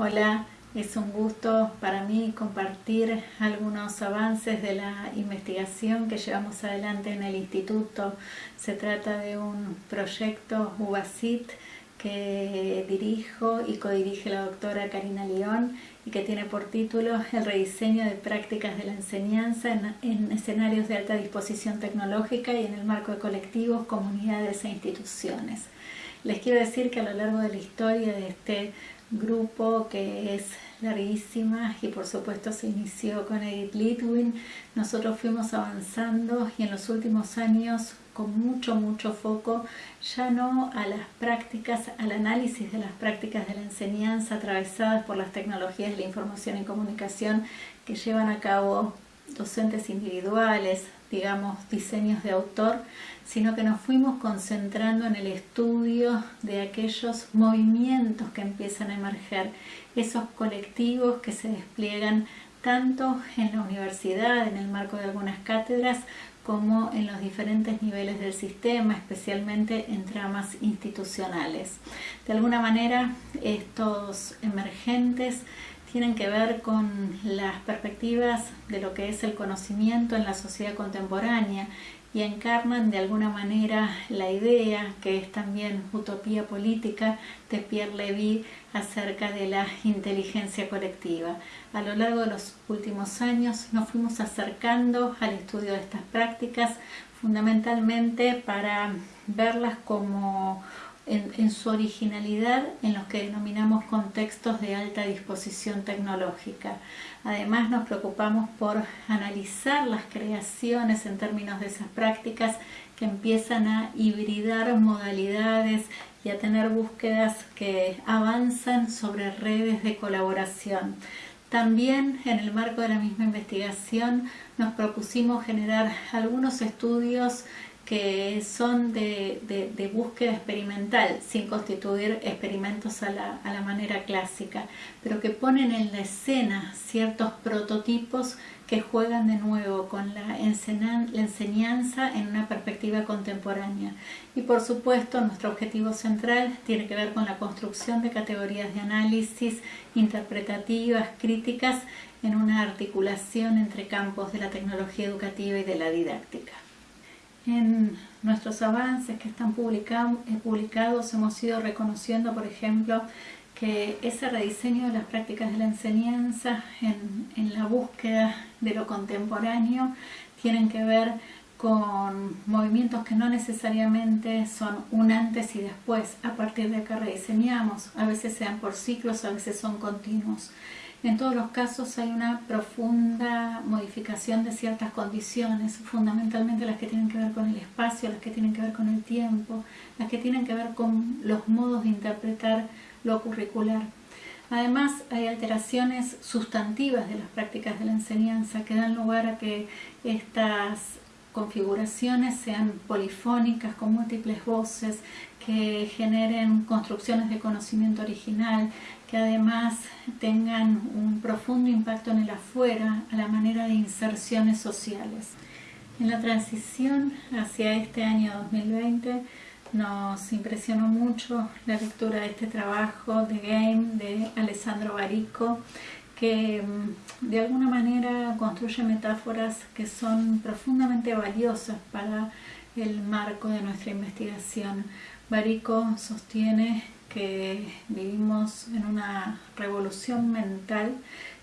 Hola, es un gusto para mí compartir algunos avances de la investigación que llevamos adelante en el instituto. Se trata de un proyecto UBASIT que dirijo y codirige la doctora Karina León y que tiene por título el rediseño de prácticas de la enseñanza en, en, escenarios de alta disposición tecnológica y en el marco de colectivos, comunidades e instituciones. Les quiero decir que a lo largo de la historia de este grupo que es larguísima y por supuesto se inició con Edith Litwin. Nosotros fuimos avanzando y en los últimos años con mucho, mucho foco ya no a las prácticas, al análisis de las prácticas de la enseñanza atravesadas por las tecnologías de la información y comunicación que llevan a cabo docentes individuales, digamos, diseños de autor, sino que nos fuimos concentrando en el estudio de aquellos movimientos que empiezan a emerger, esos colectivos que se despliegan tanto en la universidad, en el marco de algunas cátedras, como en los diferentes niveles del sistema, especialmente en tramas institucionales. De alguna manera, estos emergentes tienen que ver con las perspectivas de lo que es el conocimiento en la sociedad contemporánea y encarnan de alguna manera la idea, que es también utopía política, de Pierre Levy acerca de la inteligencia colectiva. A lo largo de los últimos años nos fuimos acercando al estudio de estas prácticas, fundamentalmente para verlas como en, su originalidad en los que denominamos contextos de alta disposición tecnológica. Además nos preocupamos por analizar las creaciones en términos de esas prácticas que empiezan a hibridar modalidades y a tener búsquedas que avanzan sobre redes de colaboración. También en el marco de la misma investigación nos propusimos generar algunos estudios que son de, búsqueda experimental, sin constituir experimentos a la, manera clásica, pero que ponen en la escena ciertos prototipos que juegan de nuevo con la enseñanza en una perspectiva contemporánea. Y por supuesto nuestro objetivo central tiene que ver con la construcción de categorías de análisis interpretativas, críticas, en una articulación entre campos de la tecnología educativa y de la didáctica. En nuestros avances que están eh, publicados hemos ido reconociendo, por ejemplo, que ese rediseño de las prácticas de la enseñanza en, en la búsqueda de lo contemporáneo tienen que ver con movimientos que no necesariamente son un antes y después, a partir de acá rediseñamos, a veces sean por ciclos, a veces son continuos. En todos los casos hay una profunda modificación de ciertas condiciones, fundamentalmente las que tienen que ver con el espacio, las que tienen que ver con el tiempo, las que tienen que ver con los modos de interpretar lo curricular. Además, hay alteraciones sustantivas de las prácticas de la enseñanza que dan lugar a que estas configuraciones sean polifónicas, con múltiples voces, que generen construcciones de conocimiento original, que además tengan un profundo impacto en el afuera, a la manera de inserciones sociales. En la transición hacia este año 2020 nos impresionó mucho la lectura de este trabajo de Game de Alessandro Barico, que mm, de alguna manera construye metáforas que son profundamente valiosas para el marco de nuestra investigación. Barico sostiene que vivimos en una revolución mental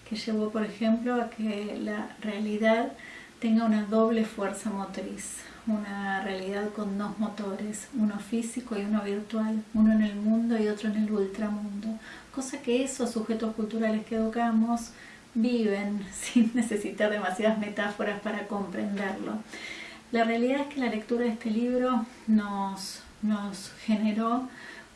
que llevó, por ejemplo, a que la realidad tenga una doble fuerza motriz, una realidad con dos motores, uno físico y uno virtual, uno en el mundo y otro en el ultramundo, cosa que esos sujetos culturales que educamos viven sin necesitar demasiadas metáforas para comprenderlo. La realidad es que la lectura de este libro nos, nos generó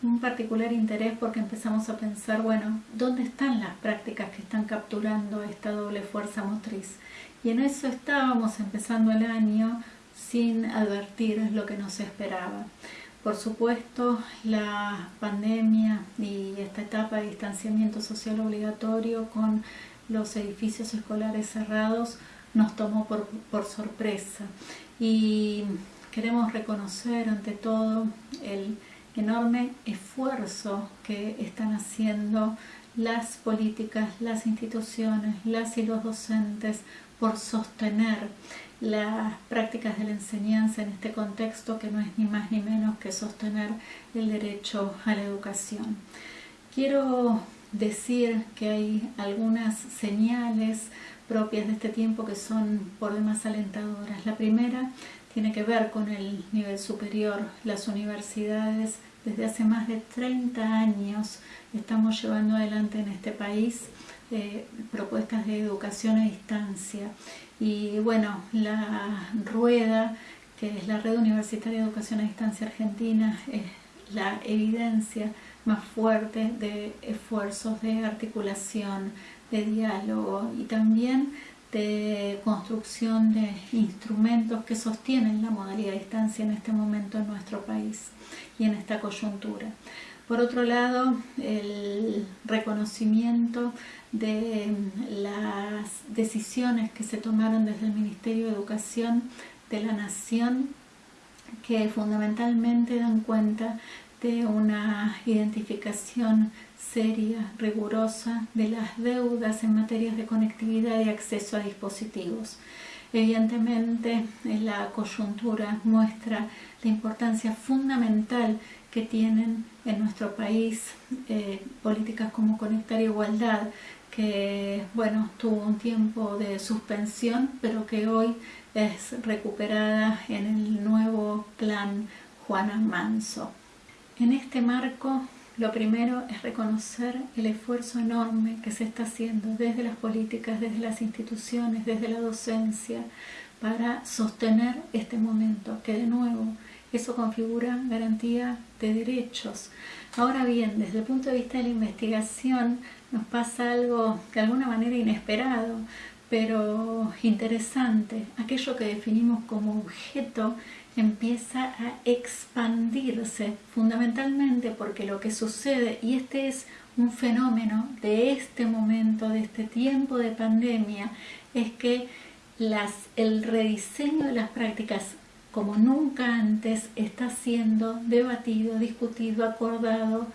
un particular interés porque empezamos a pensar, bueno, ¿dónde están las prácticas que están capturando esta doble fuerza motriz? Y en eso estábamos empezando el año sin advertir lo que nos esperaba. Por supuesto, la pandemia y esta etapa de distanciamiento social obligatorio con los edificios escolares cerrados nos tomó por, por sorpresa y queremos reconocer ante todo el enorme esfuerzo que están haciendo las políticas, las instituciones, las y los docentes por sostener las prácticas de la enseñanza en este contexto que no es ni más ni menos que sostener el derecho a la educación. Quiero decir que hay algunas señales propias de este tiempo que son por demás alentadoras. La primera tiene que ver con el nivel superior. Las universidades desde hace más de 30 años estamos llevando adelante en este país propuestas de educación a distancia. Y bueno, la rueda, que es la Red Universitaria de Educación a Distancia Argentina, es la evidencia más fuerte de esfuerzos de articulación, de diálogo y también de construcción de instrumentos que sostienen la modalidad de distancia en este momento en nuestro país y en esta coyuntura. Por otro lado, el reconocimiento de las decisiones que se tomaron desde el Ministerio de Educación de la Nación que fundamentalmente dan cuenta de una identificación seria, rigurosa de las deudas en materias de conectividad y acceso a dispositivos. Evidentemente, la coyuntura muestra la importancia fundamental que tienen en nuestro país eh, políticas como Conectar Igualdad, que bueno, tuvo un tiempo de suspensión, pero que hoy es recuperada en el nuevo plan Juana Manso. En este marco, lo primero es reconocer el esfuerzo enorme que se está haciendo desde las políticas, desde las instituciones, desde la docencia, para sostener este momento, que de nuevo eso configura garantía de derechos. Ahora bien, desde el punto de vista de la investigación nos pasa algo de alguna manera inesperado, pero interesante. Aquello que definimos como objeto empieza a expandirse fundamentalmente porque lo que sucede, y este es un fenómeno de este momento, de este tiempo de pandemia, es que el rediseño de las prácticas como nunca antes está siendo debatido, discutido, acordado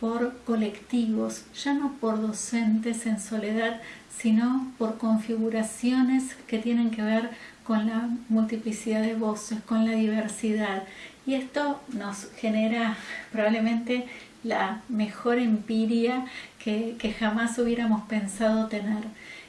por colectivos, ya no por docentes en soledad, sino por configuraciones que tienen que ver con la multiplicidad de voces, con la diversidad. Y esto nos genera probablemente la mejor empiria que, que jamás hubiéramos pensado tener.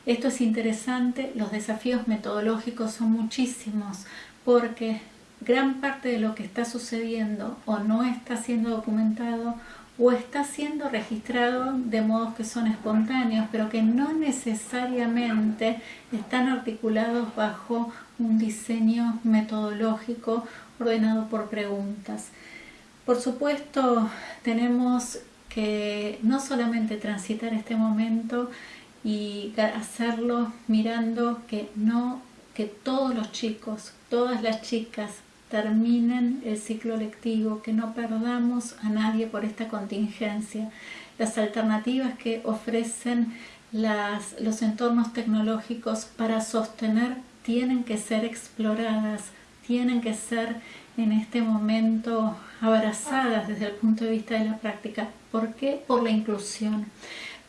Esto es interesante, los desafíos metodológicos son muchísimos porque gran parte de lo que está sucediendo o no está siendo documentado o está siendo registrado de modos que son espontáneos, pero que no necesariamente están articulados bajo un diseño metodológico ordenado por preguntas. Por supuesto, tenemos que no solamente transitar este momento y hacerlo mirando que no que todos los chicos, todas las chicas terminen el ciclo lectivo, que no perdamos a nadie por esta contingencia. Las alternativas que ofrecen los entornos tecnológicos para sostener tienen que ser exploradas, tienen que ser en este momento abrazadas desde el punto de vista de la práctica. ¿Por qué? Por la inclusión.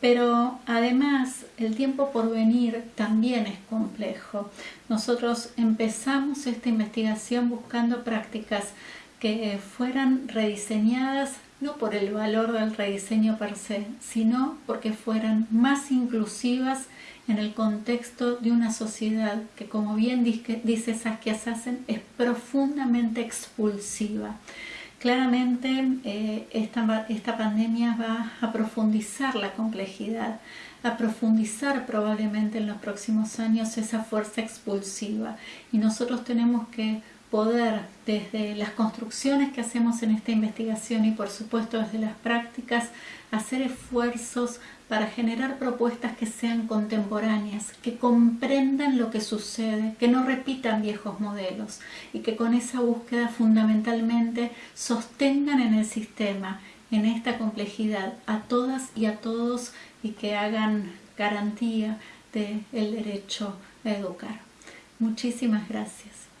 Pero además el tiempo por venir también es complejo. Nosotros empezamos esta investigación buscando prácticas que fueran rediseñadas no por el valor del rediseño per se, sino porque fueran más inclusivas en el contexto de una sociedad que, como bien dice Saskia Sassen, es profundamente expulsiva. Claramente eh, esta, esta pandemia va a profundizar la complejidad, a profundizar probablemente en los próximos años esa fuerza expulsiva. Y nosotros tenemos que poder desde las construcciones que hacemos en esta investigación y por supuesto desde las prácticas hacer esfuerzos para generar propuestas que sean contemporáneas, que comprendan lo que sucede, que no repitan viejos modelos y que con esa búsqueda fundamentalmente sostengan en el sistema, en esta complejidad, a todas y a todos y que hagan garantía del derecho a educar. Muchísimas gracias.